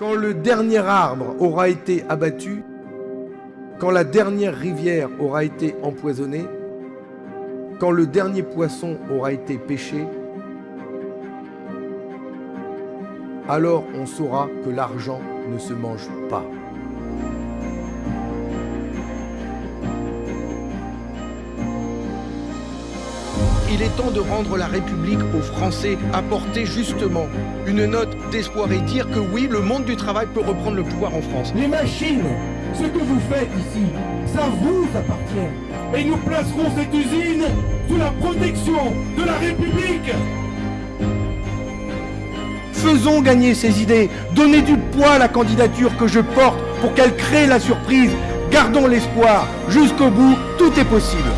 Quand le dernier arbre aura été abattu, quand la dernière rivière aura été empoisonnée, quand le dernier poisson aura été pêché, alors on saura que l'argent ne se mange pas. Il est temps de rendre la République aux Français, apporter justement une note d'espoir et dire que oui, le monde du travail peut reprendre le pouvoir en France. Les machines, ce que vous faites ici, ça vous appartient. Et nous placerons cette usine sous la protection de la République. Faisons gagner ces idées, donnez du poids à la candidature que je porte pour qu'elle crée la surprise. Gardons l'espoir, jusqu'au bout, tout est possible.